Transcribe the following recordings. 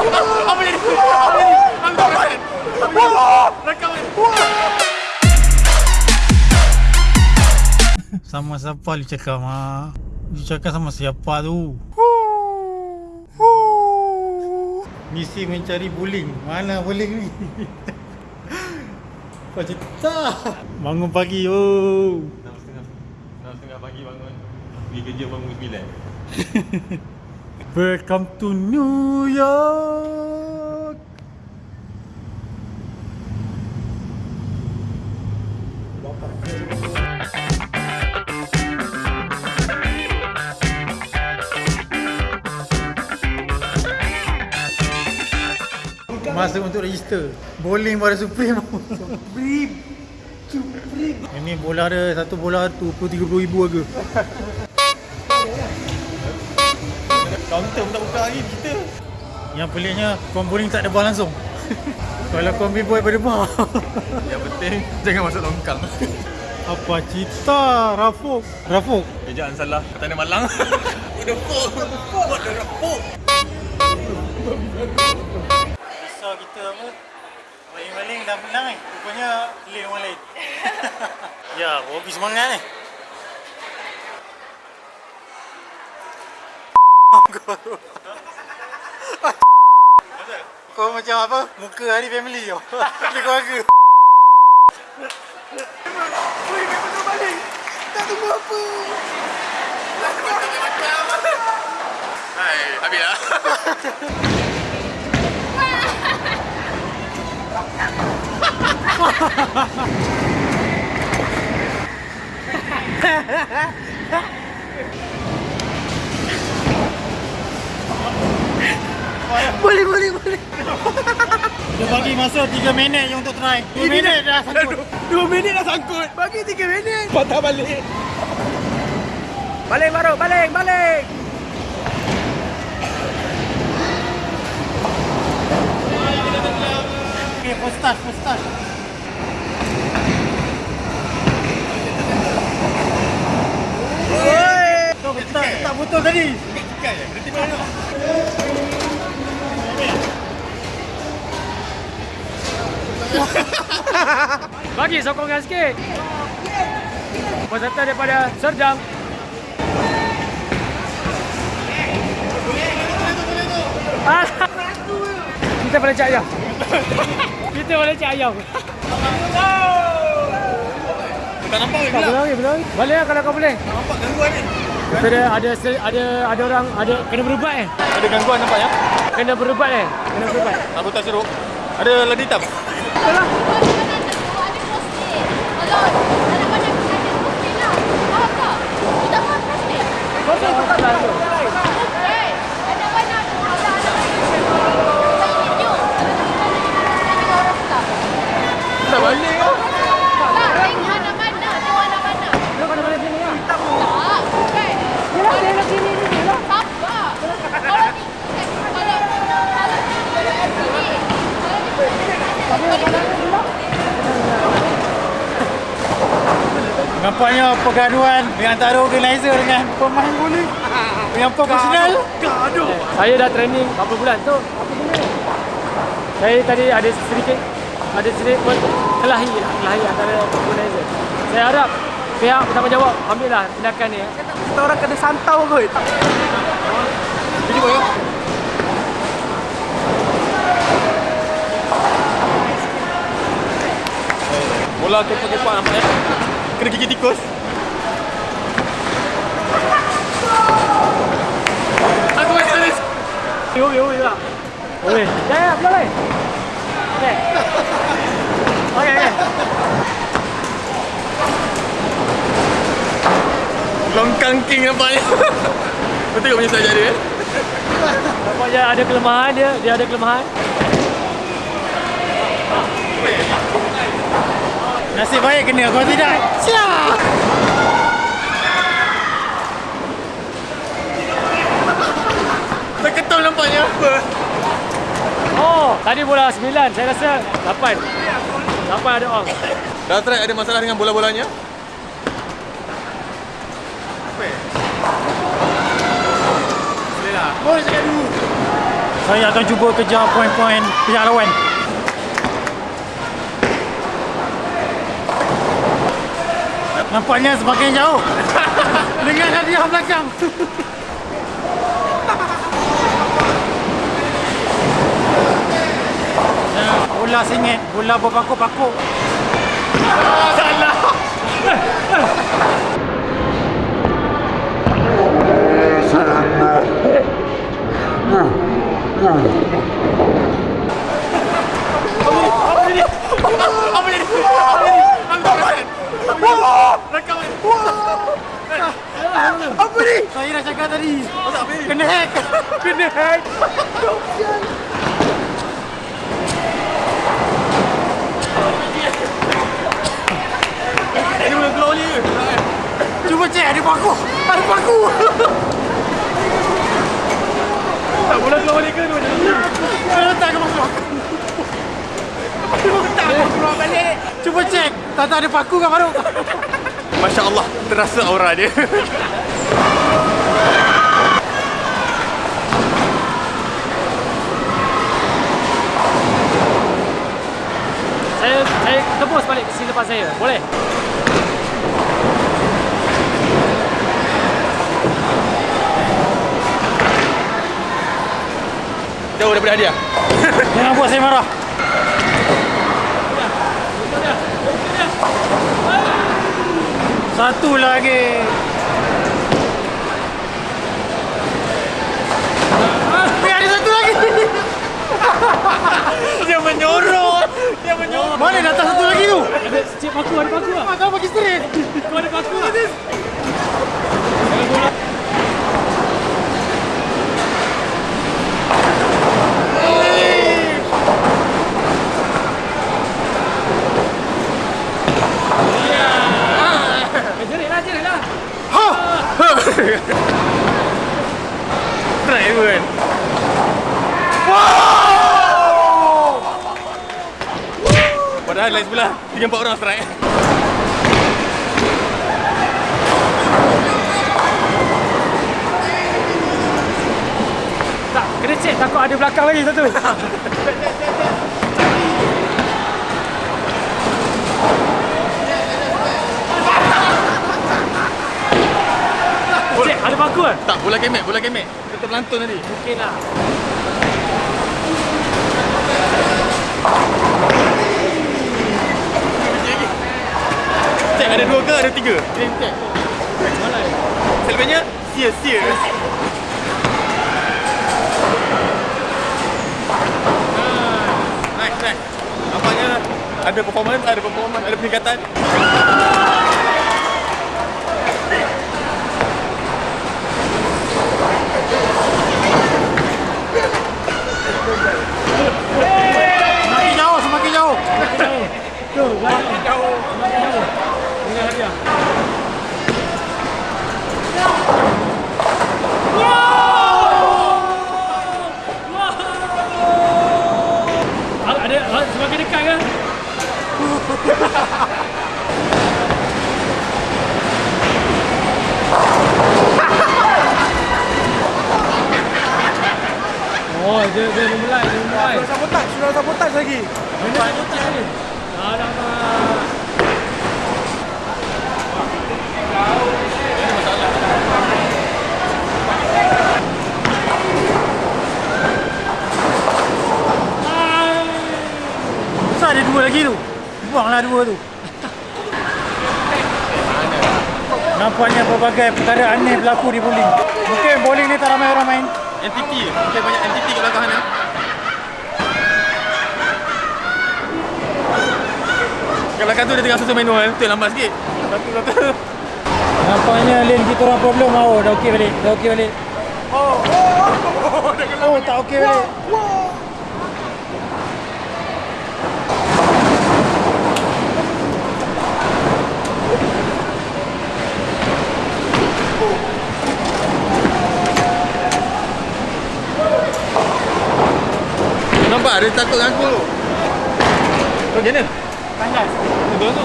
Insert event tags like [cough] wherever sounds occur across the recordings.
Apa jadi? Apa jadi? Ambil rekaman. Rekaman. Sama siapa lu cakap mak? Lu cakap sama siapa tu? Misi mencari buling. Mana buling ni? [laughs] Kau cerita. Bangun pagi oh. Setengah. Enam setengah pagi bangun. Pergi kerja bangun sembilan. [laughs] Welcome to New York. Masa untuk register. Bowling pada Supreme. Supreme. Supreme. Ini bola ada Satu bola RM20-30 ribu harga Kaunter pun tak buka lagi kita. Yang peliknya Kau bowling tak ada ball langsung [laughs] Kalau ambil ball pada bar Yang penting jangan masuk longkang. Apa cerita Rafuk Rafuk Eh jangan salah. Kata Malang. Udah full. Buat dah rapuk. Besar kita apa Baling-baling dah menang ni Rupanya lane orang lain [laughs] Ya, Bobby semangat ni [laughs] Kau macam apa? Muka hari family kau [laughs] Dia keluarga Hai, habis lah. Boleh, boleh, boleh Dia bagi masa 3 minit je untuk try 2 minit dah sangkut Dua minit dah sangkut. Bagi 3 minit. Patah balik. Baling baru, baling, baling. Okay, first start, first start Oi. Kau tak, tak betul tadi ya? Berhenti mana? [laughs] Bagi sokongan sikit. Peserta daripada Serdang. [laughs] Kita boleh cak ayam. Kita boleh cak ayam. Tak nampak ke Tak boleh lagi. Boleh lah kalau kau boleh. Tak nampak gangguan ni. Kita ada ada ada ada orang ada kena berubat eh. Ada gangguan nampak ya? Kena berubat eh. Kena berubat. Sabutan seruk. Ada ladi hitam. Itulah. Kau tak tukar lah tu. Dah balik kau. Kau kena balik sini lah. Yelah, dia nak sini ni je lah. Nampaknya pergaduhan di antara organizer dengan pemain bowling yang profesional. Gaduh. Saya dah training berapa bulan tu? Apa benda? Saya tadi ada sedikit ada sedikit pun kelahi lah, kelahi antara organizer. Saya harap pihak bertanggungjawab ambil lah tindakan ni. Kita orang kena santau kot. Pergi boy. Bola kepak-kepak nampak ya? Kena gigit tikus. Aku masih ada Yo yo yo lah. Boleh. Ya ya, boleh. Okey. Okey okey. longkang king nampaknya. [laughs] Kau tengok punya saja dia eh? Nampaknya ada kelemahan dia, dia ada kelemahan. Nasib baik kena kau tidak. Siap. Terketul nampaknya apa? Oh, tadi bola 9, saya rasa 8. 8 ada orang. Dah try ada masalah dengan bola-bolanya? Apa ya? Boleh lah. Boleh cakap dulu. Saya akan cuba kejar poin-poin pihak lawan. Nampaknya semakin jauh. [laughs] Dengan hadiah belakang. Bola singit, bola berpakuk-pakuk. Perasan. Rekam. Apa ni? Saya dah cakap tadi. Kena hack. Kena hack. Ini boleh keluar ni ke? Cuba cek ada paku. Ada paku. Tak boleh keluar balik ke? Saya letak ke paku. Tak boleh keluar balik. Cuba cek. Tak tak ada paku kan Faruk? [laughs] Masya Allah, terasa aura dia. Saya saya tebus balik ke sini lepas saya. Boleh? Daripada hadiah. Jangan buat saya marah. Satu lagi. Eh, ada satu lagi. [laughs] Dia menyorot. Dia menyorot. Mana datang satu lagi tu? Ada cik paku, ada paku lah. Ah, kau bagi straight. Kau ada paku lah. Eh, jerit lah, jerit lah. Strike pun. Padahal lain sebelah Tiga empat orang strike Tak, kena cek takut ada belakang lagi satu. [laughs] Cek, ada paku kan? Tak, bola kemek, bola kemek Kita terlantun tadi Mungkin lah. Cek ada dua ke ada tiga? Kita cek Selebihnya sia-sia Nice, nice Nampaknya ada performance, ada performance, ada peningkatan Semakin jauh, semakin jauh. Tu, belakang. Jauh Dengan hadiah. Semakin dekat ke? Oh, dia dia memulai, dia memulai. Sabotaj, sudah sabotaj lagi. Benda sabotaj ni. Besar ada dua lagi tu. Buanglah dua tu. Nampaknya pelbagai perkara aneh berlaku di bowling. Mungkin bowling ni tak ramai orang main. NTT Mungkin banyak NTT kat belakang sana Kat belakang tu dia tengah susun manual Tu lambat sikit Satu satu Nampaknya lane kita orang problem. Oh, dah okey balik. Dah okey balik. Oh, oh, oh, dah gelap Oh, tak okey balik. Nampak dia takut dengan aku tu Kau macam mana? Tandas. Betul tu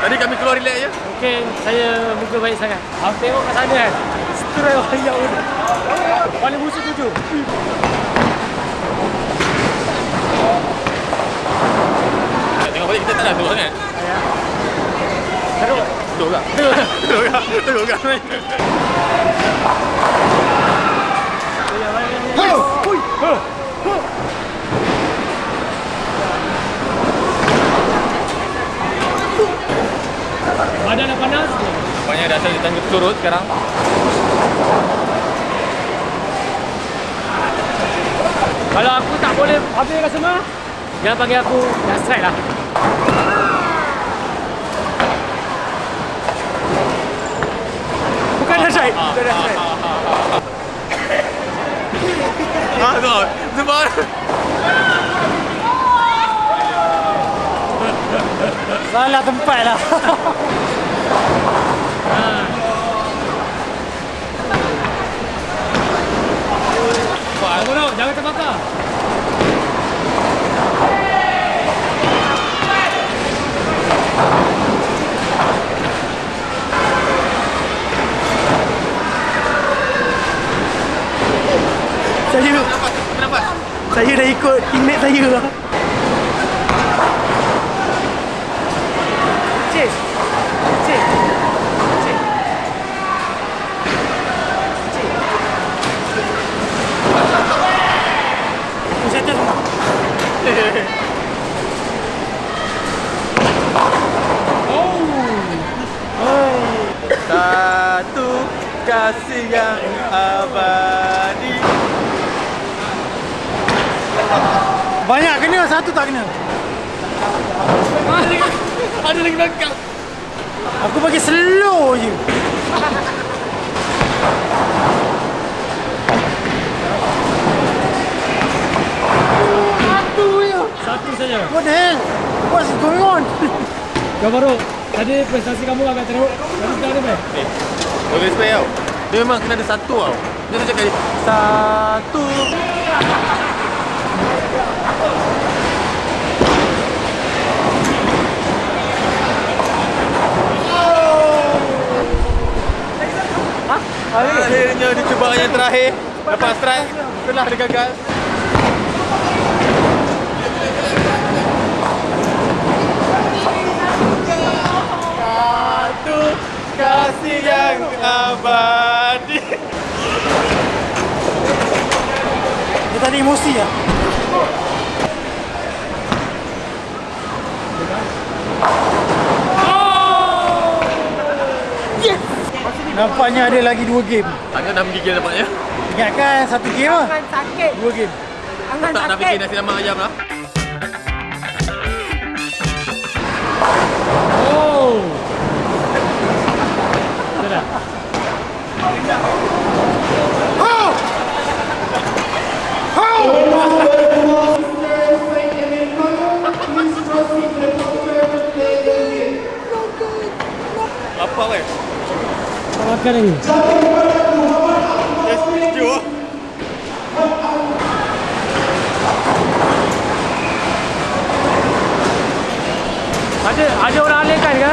Tadi kami keluar relax je Mungkin saya muka baik sangat. Awak tengok kat sana kan. Cerai wayak ni. Paling musuh tujuh. Nak tengok balik kita tak nak turun sangat. Ya. Teruk. Turun tak? Turun tak? Turun tak? Badan dah panas. Banyak dah saya tangguh turun sekarang. Kalau aku tak boleh habiskan semua, jangan panggil aku dah lah. Bukan dah strike. Bukan dah strike. Ah, tu. Sebab Salah tempat lah. Tunggu dong, jangan terbakar. Saya kenapa? saya dah ikut teammate saya lah. Cik. Cik. Cik. Saya tu Satu kasih yang abadi. Banyak kena, satu tak kena. Ada lagi. Ada lagi belakang. Aku bagi slow je. Satu je. Satu saja. What the hell? What's going on? Kau baru. Tadi prestasi kamu agak teruk. Tadi sekarang ni baik. Eh, boleh spare tau. Dia memang kena ada satu tau. Dia tu cakap satu. Akhirnya dia cuba yang terakhir. Lepas strike Setelah dia gagal. Satu kasih yang abadi. Dia tadi emosi lah. Yes! Nampaknya ada lagi dua game. Tangan dah menggigil nampaknya Ingatkan satu game lah. Tangan sakit. Dua game. Tangan Tak dah sakit. fikir nasi lemak ayam lah Oh. Sudah. Apa weh? Makan lagi. Yes, setuju Ada ada orang alihkan ke?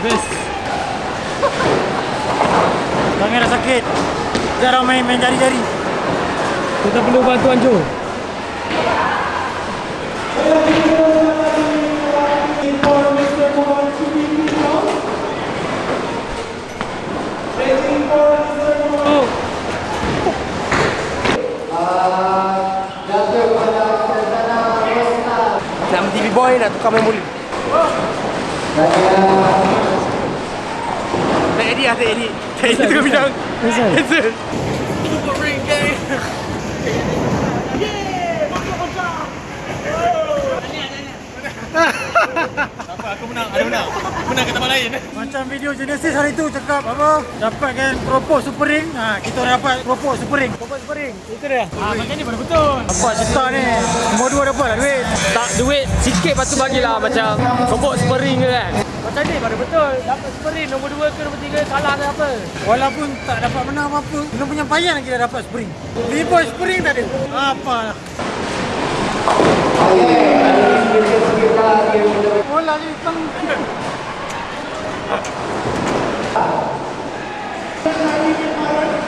Best. Tangan dah sakit. Jarang main main jari-jari. Kita perlu bantuan. Oh, Nak TV boy nak tukar main bowling. Tak edit lah, tak edit. Tak edit tengah bidang. Cancel. Cancel. Super ring gang. Apa aku menang? Ada menang. Menang ke tempat lain. Macam video Genesis hari tu cakap apa dapatkan propose super ring. Ha, kita dapat propose super ring. Propose super ring. Itu dia. Ha, macam ni baru betul. Dapat juta ni. Nombor dua dapat lah duit. Tak duit sikit patut bagilah macam kobok spring ke kan. Macam ni baru betul. Dapat spring nombor 2 ke nombor 3 salah ke apa. Walaupun tak dapat menang apa-apa, belum penyampaian lagi dah dapat spring. Liboy spring tak ada. Apa lah. Bola ni tang. [laughs]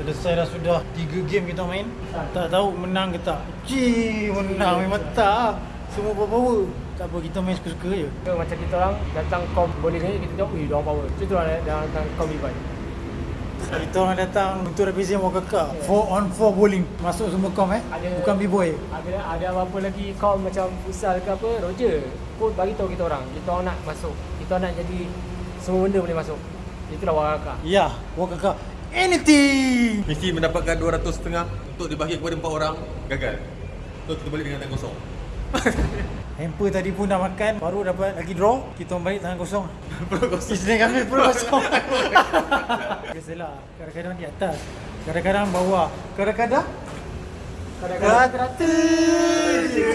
Selesai dah sudah 3 game kita main. Tak tahu menang ke tak. Cii, menang memang tak. Semua power-power. Tak apa, kita main suka-suka je. Macam kita orang datang kom bowling ni kita tengok, "Ui, dia orang power." Macam tu lah datang kom Levi. Kita orang datang untuk represent Waka Cup. 4 on 4 bowling. Masuk semua kom eh. Ada- Bukan B-boy. Ada ada apa-apa lagi kom macam futsal ke apa, Roger pun bagi tahu kita orang. Kita orang nak masuk. Kita orang nak jadi semua benda boleh masuk. Itulah warakah. Ya, Waka Cup. Anything. Mesti mendapatkan 200 setengah untuk dibagi kepada 4 orang. Gagal. So kita balik dengan tangan kosong. [laughs] Hamper tadi pun dah makan. Baru dapat lagi draw. Kita orang balik tangan kosong. Perut kosong. Isteri kami pun kosong. [laughs] Biasalah. Kadang-kadang di atas. Kadang-kadang bawah. Kadang-kadang Kadang-kadang Rata [laughs] je